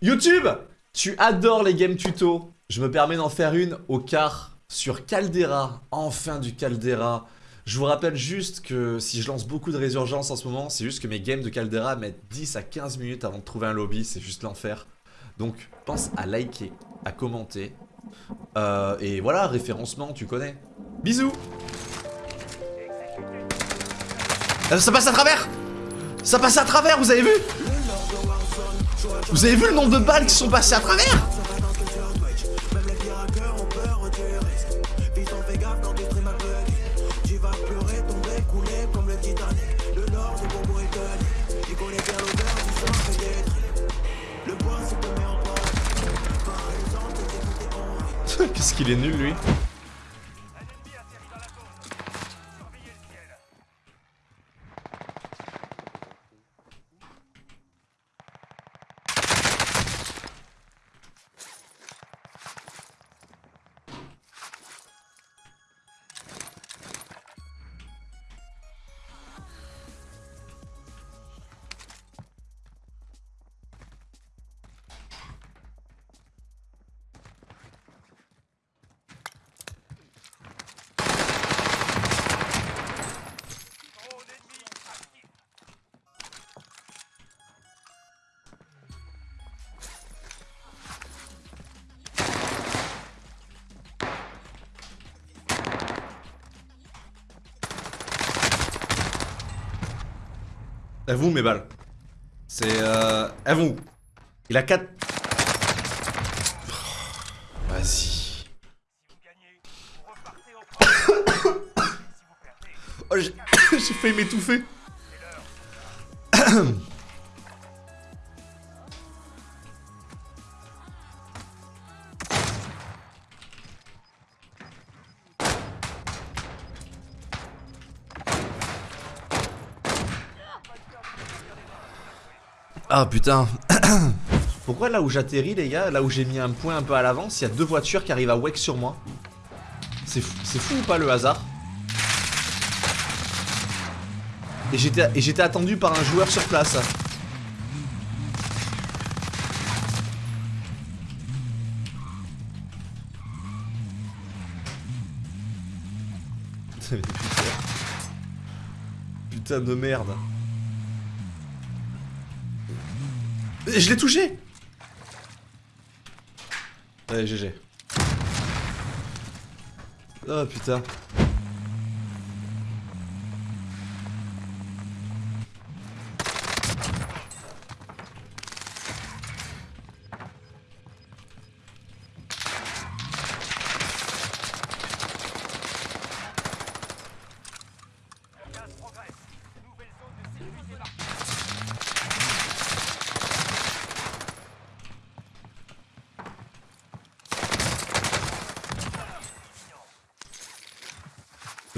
YouTube Tu adores les games tuto. Je me permets d'en faire une au quart sur Caldera. Enfin du Caldera. Je vous rappelle juste que si je lance beaucoup de résurgence en ce moment, c'est juste que mes games de Caldera mettent 10 à 15 minutes avant de trouver un lobby, c'est juste l'enfer. Donc pense à liker, à commenter. Euh, et voilà, référencement, tu connais. Bisous euh, Ça passe à travers Ça passe à travers, vous avez vu? Vous avez vu le nombre de balles qui sont passées à travers Qu'est-ce qu'il est nul lui? À vous mes balles. C'est euh... À vous. Il a 4... Vas-y. oh, j'ai failli m'étouffer. Ah putain. Pourquoi là où j'atterris les gars, là où j'ai mis un point un peu à l'avance, il y a deux voitures qui arrivent à wake sur moi. C'est fou, fou ou pas le hasard? Et j'étais attendu par un joueur sur place. Putain de merde Je l'ai touché Allez, GG. Oh putain.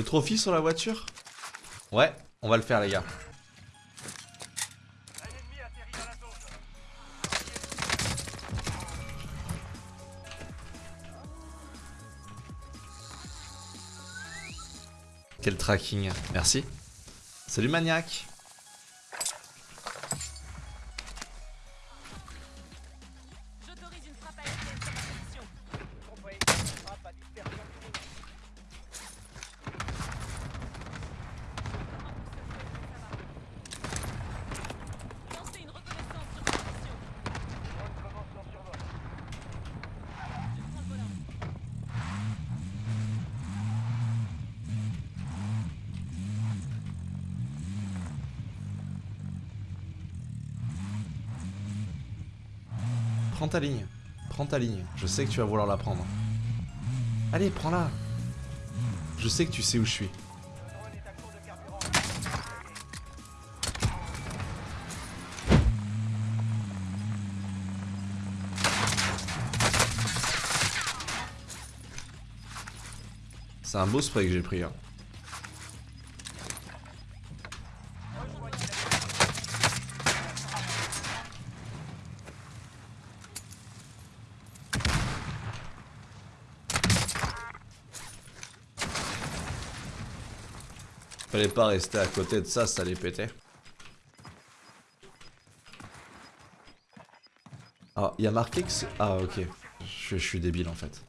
Le trophy sur la voiture? Ouais, on va le faire les gars. Quel tracking, merci. Salut maniaque Prends ta ligne. Prends ta ligne. Je sais que tu vas vouloir la prendre. Allez, prends-la. Je sais que tu sais où je suis. C'est un beau spray que j'ai pris. Hein. Fallait pas rester à côté de ça, ça allait péter. Ah, il y a marqué que c'est... Ah, ok. Je, suis débile, en fait.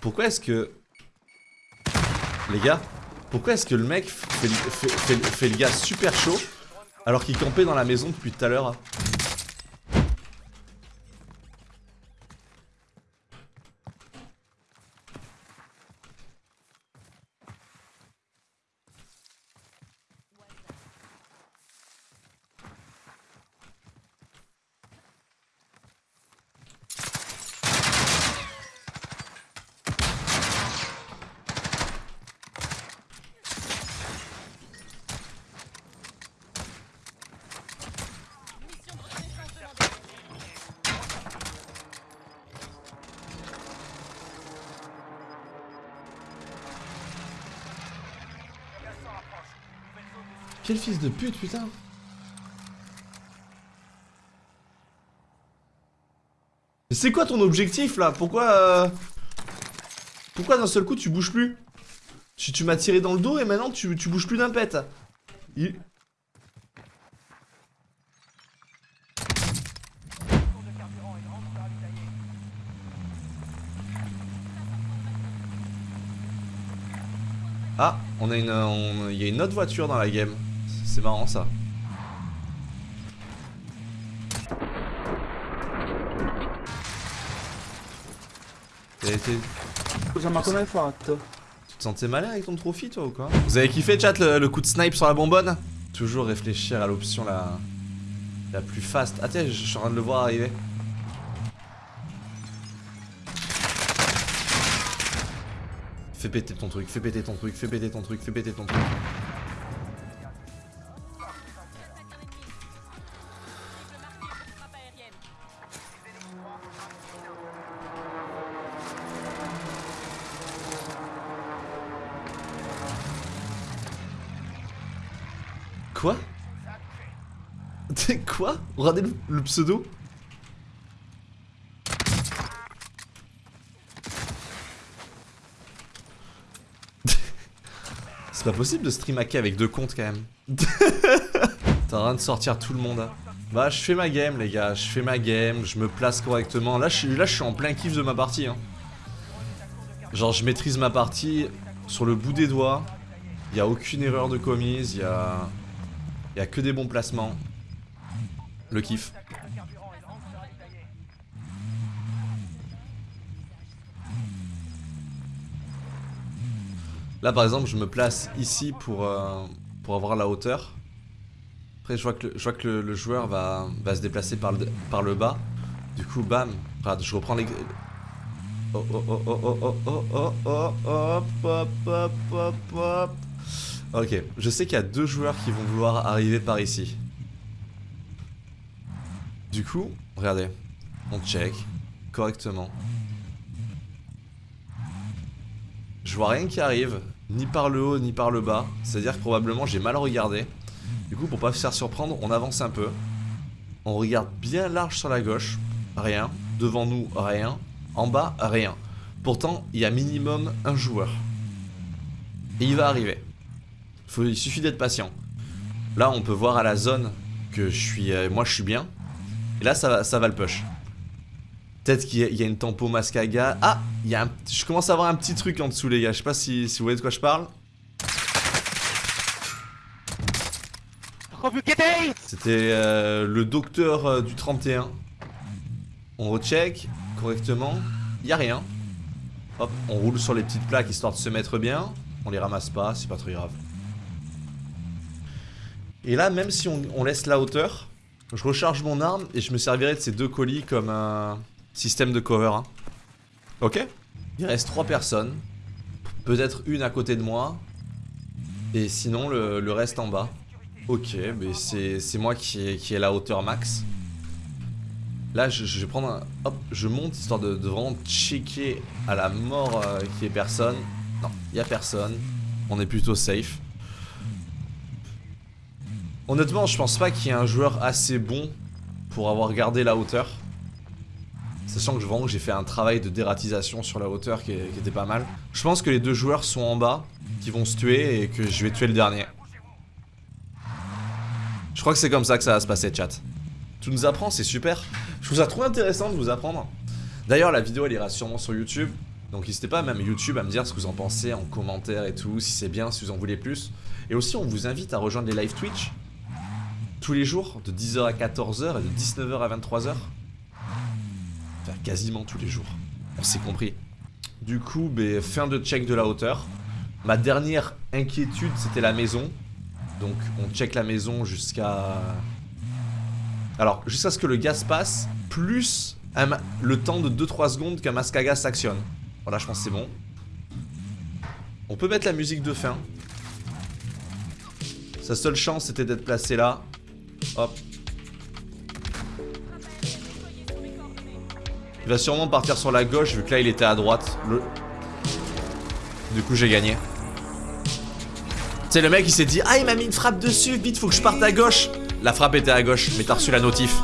Pourquoi est-ce que... Les gars, pourquoi est-ce que le mec fait, fait- le gars super chaud alors qu'il campait dans la maison depuis tout à l'heure Quel fils de pute, putain. C'est quoi ton objectif là? Pourquoi euh, Pourquoi d'un seul coup tu bouges plus? Tu, tu m'as tiré dans le dos et maintenant tu, tu bouges plus d'un pet. Il- Ah, on a une, il y a une autre voiture dans la game. C'est marrant ça. T'es- t'es- Cosa ma come hai fatto? Tu te sentais malin avec ton trophy toi ou quoi Vous avez kiffé chat le, le coup de snipe sur la bonbonne Toujours réfléchir à l'option la, la plus fast. Ah tiens, je suis en train de le voir arriver. Fais péter ton truc, fais péter ton truc, fais péter ton truc, fais péter ton truc. Quoi T'es quoi Regardez le, le pseudo C'est pas possible de stream hacker avec deux comptes quand même. T'as rien de sortir tout le monde. hein. Bah je fais ma game les gars, je fais ma game, je me place correctement. Là je suis, en plein kiff de ma partie. Hein. Genre je maîtrise ma partie sur le bout des doigts. Il a aucune erreur de commise, il y a... Il n'y a que des bons placements. Le kiff. Là par exemple je me place ici pour, euh, avoir la hauteur. Après je vois que le, joueur va, se déplacer par le, bas. Du coup bam, je reprends les... Oh oh oh oh oh oh oh oh hop Ok, je sais qu'il y a deux joueurs qui vont vouloir arriver par ici. Du coup, regardez, on check correctement. Je vois rien qui arrive, ni par le haut ni par le bas. C'est-à-dire que probablement j'ai mal regardé. Du coup, pour pas se faire surprendre, on avance un peu. On regarde bien large sur la gauche, rien. Devant nous, rien. En bas, rien. Pourtant, il y a minimum un joueur. Et il va arriver. Il suffit d'être patient. Là, on peut voir à la zone que je suis, euh, moi, je suis bien. Et là, ça va, ça va le push. Peut-être qu'il y, a- une tempo mascaga. Ah, il y a je commence à avoir un petit truc en dessous, les gars. Je sais pas si, vous voyez de quoi je parle. C'était euh, le docteur euh, du 31. On recheck correctement. Il a rien. Hop, on roule sur les petites plaques histoire de se mettre bien. On les ramasse pas, c'est pas très grave. Et là, même si on, laisse la hauteur, je recharge mon arme et je me servirai de ces deux colis comme un système de cover. hein. Ok? Il reste trois personnes. Peut-être une à côté de moi. Et sinon, le, reste en bas. Ok, mais c'est moi qui ai, la hauteur max. Là, je, vais prendre un... Hop, je monte histoire de, de vraiment checker à la mort euh, qu'il y ait personne. Non, il y a personne. On est plutôt safe. Honnêtement, je pense pas qu'il y ait un joueur assez bon pour avoir gardé la hauteur. Sachant que je que j'ai fait un travail de dératisation sur la hauteur qui était pas mal. Je pense que les deux joueurs sont en bas, qui vont se tuer et que je vais tuer le dernier. Je crois que c'est comme ça que ça va se passer, chat. Tu nous apprends, c'est super. Je trouve ça trop intéressant de vous apprendre. D'ailleurs, la vidéo elle ira sûrement sur YouTube. Donc n'hésitez pas, même YouTube, à me dire ce que vous en pensez en commentaire et tout, si c'est bien, si vous en voulez plus. Et aussi, on vous invite à rejoindre les live Twitch tous les jours, de 10h à 14h et de 19h à 23h. Enfin, quasiment tous les jours. On s'est compris. Du coup, ben, fin de check de la hauteur. Ma dernière inquiétude, c'était la maison. Donc, on check la maison jusqu'à... Alors, jusqu'à ce que le gaz passe, plus le temps de 2-3 secondes qu'un masque à gaz s'actionne. Voilà, je pense que c'est bon. On peut mettre la musique de fin. Sa seule chance, c'était d'être placé là. Hop. Il va sûrement partir sur la gauche, vu que là, il était à droite. Du coup, j'ai gagné. C'est le mec, il s'est dit Ah, il m'a mis une frappe dessus, vite, faut que je parte à gauche. La frappe était à gauche, mais t'as reçu la notif.